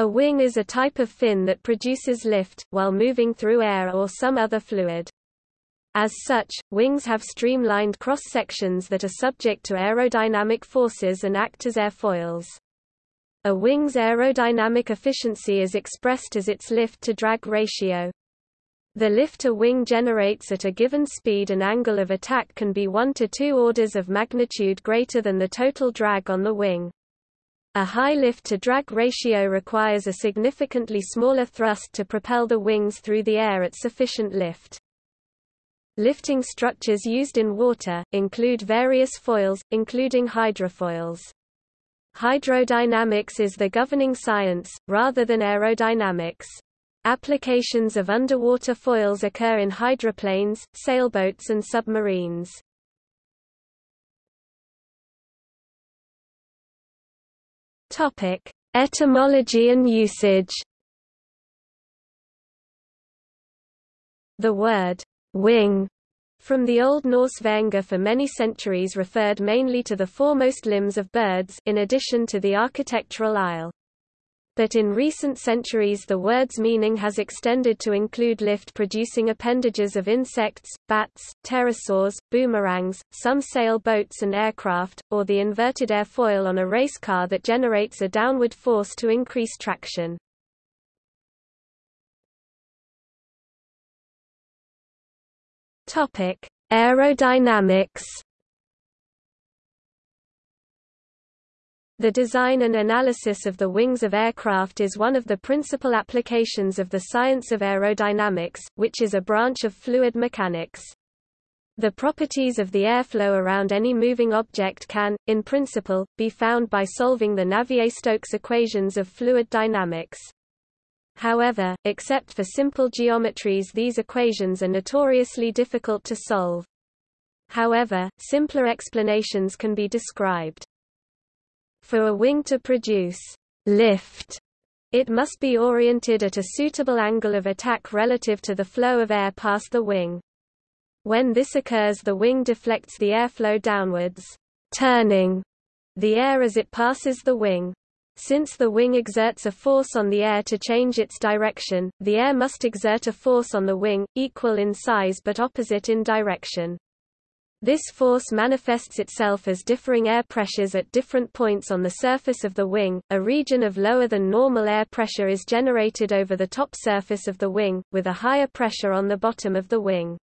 A wing is a type of fin that produces lift, while moving through air or some other fluid. As such, wings have streamlined cross-sections that are subject to aerodynamic forces and act as airfoils. A wing's aerodynamic efficiency is expressed as its lift-to-drag ratio. The lift a wing generates at a given speed and angle of attack can be 1 to 2 orders of magnitude greater than the total drag on the wing. A high lift-to-drag ratio requires a significantly smaller thrust to propel the wings through the air at sufficient lift. Lifting structures used in water, include various foils, including hydrofoils. Hydrodynamics is the governing science, rather than aerodynamics. Applications of underwater foils occur in hydroplanes, sailboats and submarines. Topic: Etymology and usage. The word wing from the Old Norse venga for many centuries referred mainly to the foremost limbs of birds in addition to the architectural aisle but in recent centuries the word's meaning has extended to include lift-producing appendages of insects, bats, pterosaurs, boomerangs, some sail boats and aircraft, or the inverted airfoil on a race car that generates a downward force to increase traction. Aerodynamics The design and analysis of the wings of aircraft is one of the principal applications of the science of aerodynamics, which is a branch of fluid mechanics. The properties of the airflow around any moving object can, in principle, be found by solving the Navier-Stokes equations of fluid dynamics. However, except for simple geometries these equations are notoriously difficult to solve. However, simpler explanations can be described. For a wing to produce lift, it must be oriented at a suitable angle of attack relative to the flow of air past the wing. When this occurs the wing deflects the airflow downwards, turning the air as it passes the wing. Since the wing exerts a force on the air to change its direction, the air must exert a force on the wing, equal in size but opposite in direction. This force manifests itself as differing air pressures at different points on the surface of the wing. A region of lower than normal air pressure is generated over the top surface of the wing, with a higher pressure on the bottom of the wing.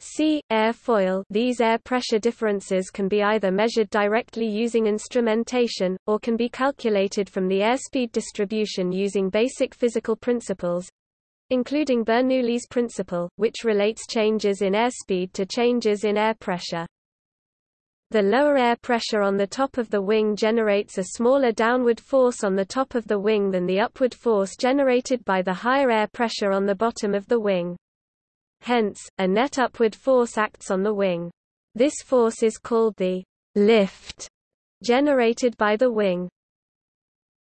See, airfoil These air pressure differences can be either measured directly using instrumentation, or can be calculated from the airspeed distribution using basic physical principles, including Bernoulli's principle, which relates changes in airspeed to changes in air pressure. The lower air pressure on the top of the wing generates a smaller downward force on the top of the wing than the upward force generated by the higher air pressure on the bottom of the wing. Hence, a net upward force acts on the wing. This force is called the lift generated by the wing.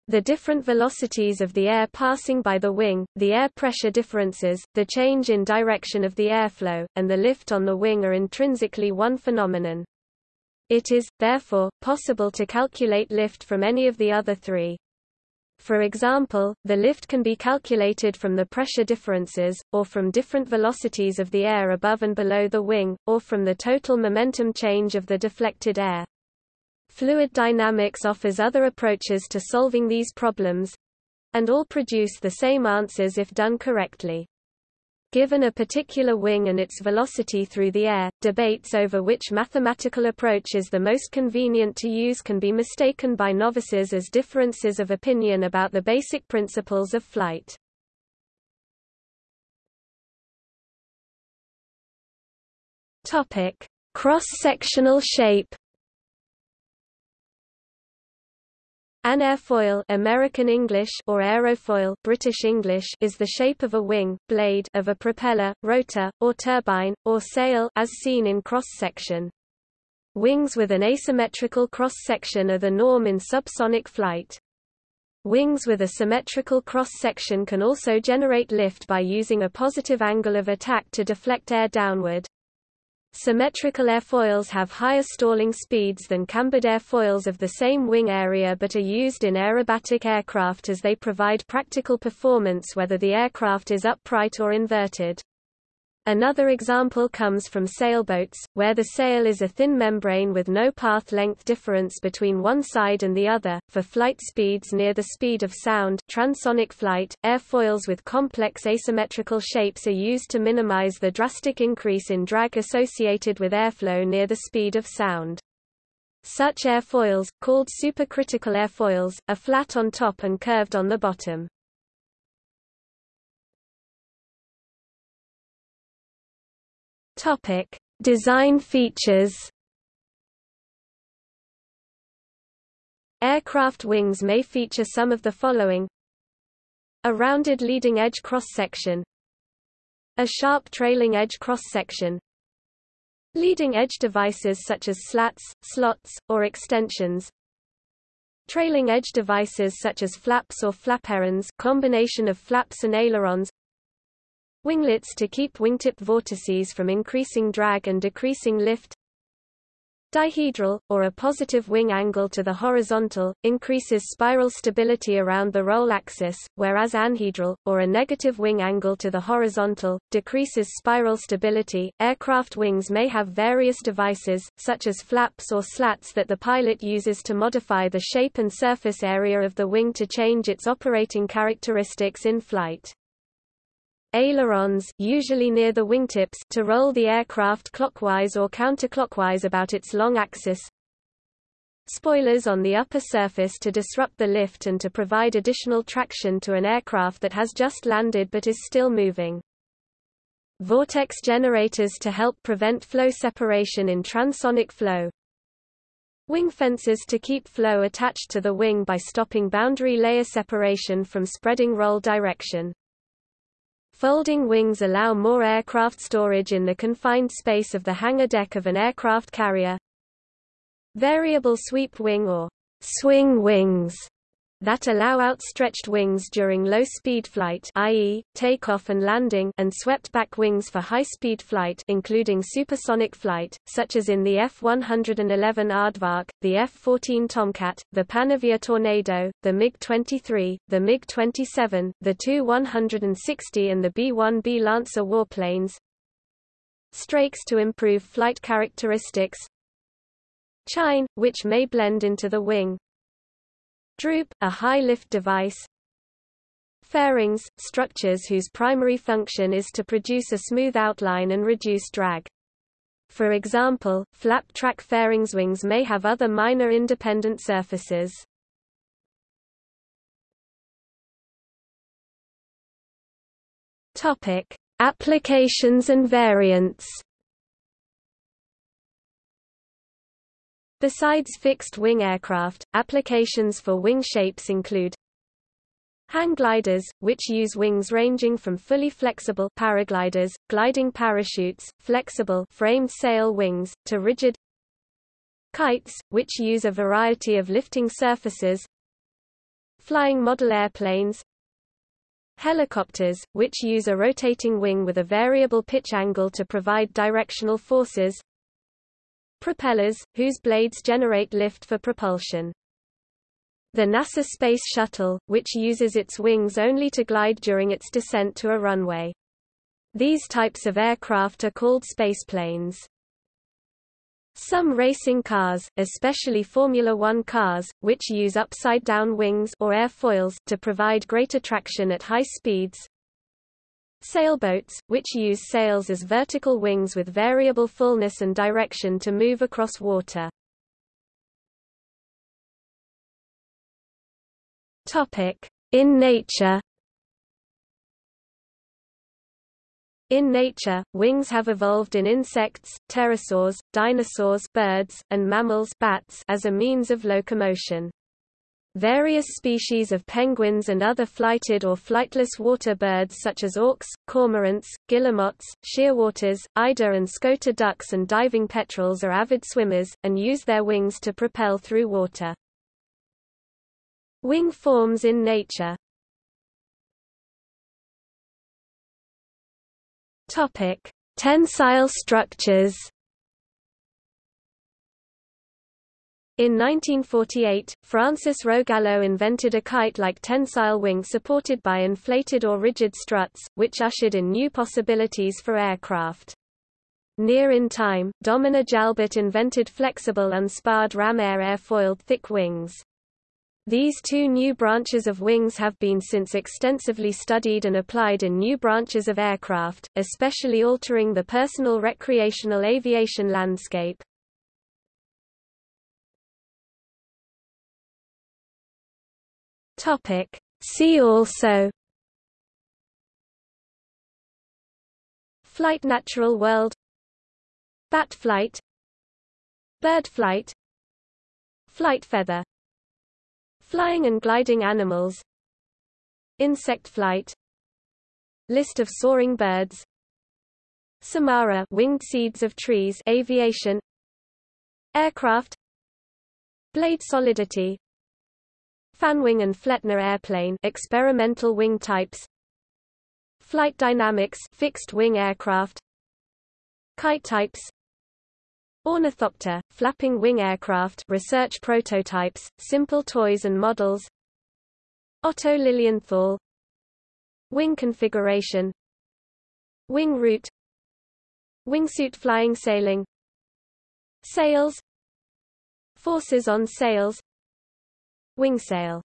The different velocities of the air passing by the wing, the air pressure differences, the change in direction of the airflow, and the lift on the wing are intrinsically one phenomenon. It is, therefore, possible to calculate lift from any of the other three. For example, the lift can be calculated from the pressure differences, or from different velocities of the air above and below the wing, or from the total momentum change of the deflected air. Fluid dynamics offers other approaches to solving these problems and all produce the same answers if done correctly. Given a particular wing and its velocity through the air, debates over which mathematical approach is the most convenient to use can be mistaken by novices as differences of opinion about the basic principles of flight. Cross-sectional shape An airfoil American English or aerofoil British English is the shape of a wing, blade of a propeller, rotor, or turbine, or sail as seen in cross-section. Wings with an asymmetrical cross-section are the norm in subsonic flight. Wings with a symmetrical cross-section can also generate lift by using a positive angle of attack to deflect air downward. Symmetrical airfoils have higher stalling speeds than cambered airfoils of the same wing area but are used in aerobatic aircraft as they provide practical performance whether the aircraft is upright or inverted. Another example comes from sailboats, where the sail is a thin membrane with no path length difference between one side and the other. For flight speeds near the speed of sound, transonic flight, airfoils with complex asymmetrical shapes are used to minimize the drastic increase in drag associated with airflow near the speed of sound. Such airfoils, called supercritical airfoils, are flat on top and curved on the bottom. Topic: Design features. Aircraft wings may feature some of the following: a rounded leading edge cross-section, a sharp trailing edge cross-section, leading edge devices such as slats, slots, or extensions, trailing edge devices such as flaps or flaperons combination of flaps and ailerons Winglets to keep wingtip vortices from increasing drag and decreasing lift. Dihedral, or a positive wing angle to the horizontal, increases spiral stability around the roll axis, whereas anhedral, or a negative wing angle to the horizontal, decreases spiral stability. Aircraft wings may have various devices, such as flaps or slats that the pilot uses to modify the shape and surface area of the wing to change its operating characteristics in flight ailerons usually near the wingtips to roll the aircraft clockwise or counterclockwise about its long axis. Spoilers on the upper surface to disrupt the lift and to provide additional traction to an aircraft that has just landed but is still moving. Vortex generators to help prevent flow separation in transonic flow. Wing fences to keep flow attached to the wing by stopping boundary layer separation from spreading roll direction. Folding wings allow more aircraft storage in the confined space of the hangar deck of an aircraft carrier. Variable sweep wing or swing wings that allow outstretched wings during low-speed flight i.e., takeoff and landing and swept-back wings for high-speed flight including supersonic flight, such as in the F-111 Aardvark, the F-14 Tomcat, the Panavia Tornado, the MiG-23, the MiG-27, the Tu-160 and the B-1B Lancer warplanes. Strakes to improve flight characteristics Chine, which may blend into the wing, Droop, a high lift device. Fairings, structures whose primary function is to produce a smooth outline and reduce drag. For example, flap track fairings wings may have other minor independent surfaces. Topic: Applications and variants. Besides fixed-wing aircraft, applications for wing shapes include hang gliders, which use wings ranging from fully flexible paragliders, gliding parachutes, flexible framed sail wings, to rigid kites, which use a variety of lifting surfaces flying model airplanes helicopters, which use a rotating wing with a variable pitch angle to provide directional forces propellers, whose blades generate lift for propulsion. The NASA Space Shuttle, which uses its wings only to glide during its descent to a runway. These types of aircraft are called spaceplanes. Some racing cars, especially Formula One cars, which use upside-down wings or airfoils to provide greater traction at high speeds, Sailboats, which use sails as vertical wings with variable fullness and direction to move across water. In nature In nature, wings have evolved in insects, pterosaurs, dinosaurs birds, and mammals bats as a means of locomotion. Various species of penguins and other flighted or flightless water birds such as auks, cormorants, guillemots, shearwaters, eider and scoter ducks and diving petrels are avid swimmers, and use their wings to propel through water. Wing forms in nature Tensile structures In 1948, Francis Rogallo invented a kite-like tensile wing supported by inflated or rigid struts, which ushered in new possibilities for aircraft. Near in time, Domina Jalbert invented flexible unsparred ram air airfoiled thick wings. These two new branches of wings have been since extensively studied and applied in new branches of aircraft, especially altering the personal recreational aviation landscape. Topic. See also Flight Natural world Bat flight Bird flight Flight feather Flying and gliding animals Insect flight List of soaring birds Samara winged seeds of trees aviation Aircraft Blade solidity Fanwing and Flettner airplane experimental wing types. Flight dynamics fixed wing aircraft. Kite types. Ornithopter, flapping wing aircraft research prototypes, simple toys and models. Otto Lilienthal. Wing configuration. Wing root. Wingsuit flying sailing. Sails. Forces on sails Wingsail